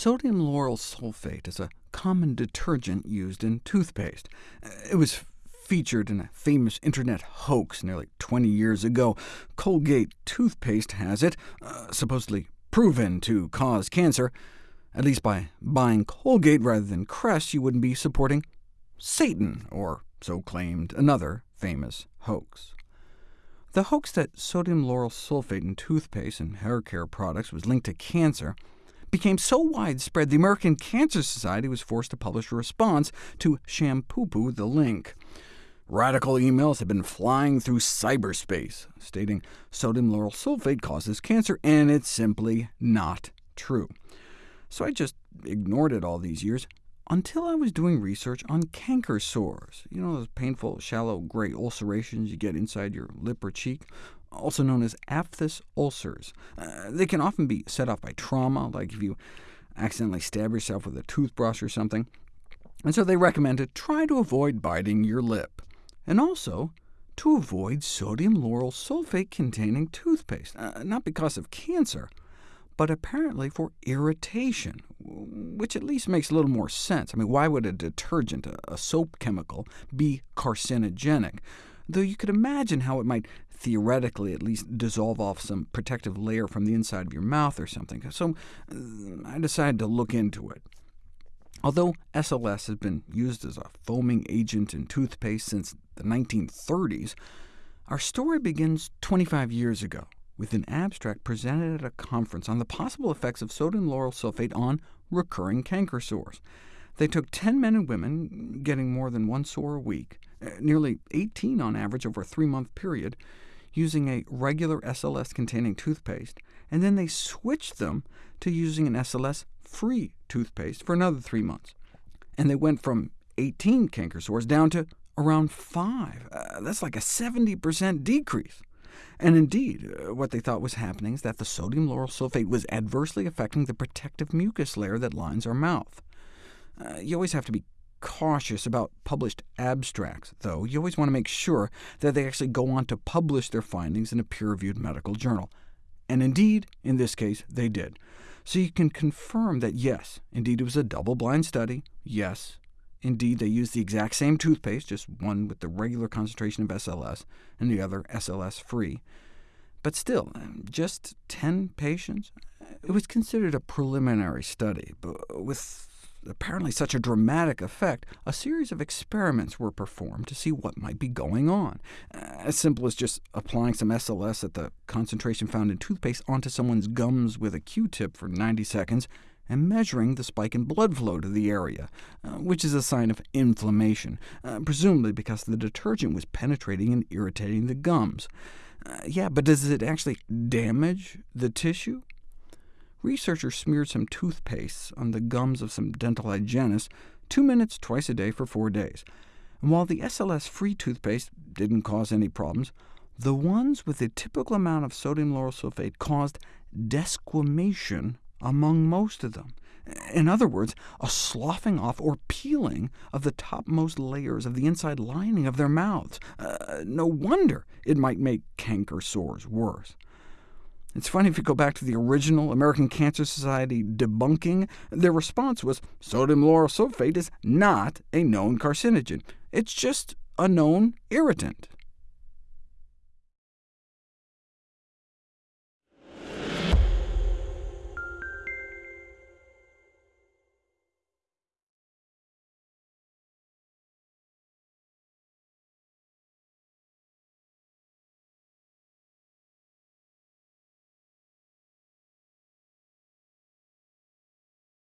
Sodium lauryl sulfate is a common detergent used in toothpaste. It was featured in a famous internet hoax nearly 20 years ago. Colgate toothpaste has it, uh, supposedly proven to cause cancer. At least by buying Colgate rather than Crest, you wouldn't be supporting Satan, or so claimed another famous hoax. The hoax that sodium lauryl sulfate in toothpaste and hair care products was linked to cancer became so widespread the American Cancer Society was forced to publish a response to shampoo the link. Radical emails have been flying through cyberspace, stating sodium lauryl sulfate causes cancer, and it's simply not true. So I just ignored it all these years, until I was doing research on canker sores, you know those painful, shallow gray ulcerations you get inside your lip or cheek, also known as aphthous ulcers. Uh, they can often be set off by trauma, like if you accidentally stab yourself with a toothbrush or something. And so they recommend to try to avoid biting your lip, and also to avoid sodium lauryl sulfate-containing toothpaste, uh, not because of cancer, but apparently for irritation, which at least makes a little more sense. I mean, why would a detergent, a soap chemical, be carcinogenic? Though you could imagine how it might theoretically at least dissolve off some protective layer from the inside of your mouth or something. So uh, I decided to look into it. Although SLS has been used as a foaming agent in toothpaste since the 1930s, our story begins 25 years ago with an abstract presented at a conference on the possible effects of sodium lauryl sulfate on recurring canker sores. They took 10 men and women, getting more than one sore a week, nearly 18 on average over a three-month period, using a regular SLS-containing toothpaste, and then they switched them to using an SLS-free toothpaste for another three months. And they went from 18 canker sores down to around 5. Uh, that's like a 70% decrease. And indeed, uh, what they thought was happening is that the sodium lauryl sulfate was adversely affecting the protective mucus layer that lines our mouth. Uh, you always have to be cautious about published abstracts, though. You always want to make sure that they actually go on to publish their findings in a peer-reviewed medical journal. And indeed, in this case, they did. So you can confirm that yes, indeed it was a double-blind study, yes, Indeed, they used the exact same toothpaste, just one with the regular concentration of SLS, and the other SLS-free. But still, um, just 10 patients? It was considered a preliminary study, but with apparently such a dramatic effect, a series of experiments were performed to see what might be going on. As simple as just applying some SLS at the concentration found in toothpaste onto someone's gums with a Q-tip for 90 seconds, and measuring the spike in blood flow to the area, uh, which is a sign of inflammation, uh, presumably because the detergent was penetrating and irritating the gums. Uh, yeah, but does it actually damage the tissue? Researchers smeared some toothpaste on the gums of some dental hygienists, two minutes twice a day for four days. And while the SLS-free toothpaste didn't cause any problems, the ones with the typical amount of sodium lauryl sulfate caused desquamation among most of them. In other words, a sloughing off or peeling of the topmost layers of the inside lining of their mouths. Uh, no wonder it might make canker sores worse. It's funny if you go back to the original American Cancer Society debunking, their response was sodium lauryl sulfate is not a known carcinogen. It's just a known irritant.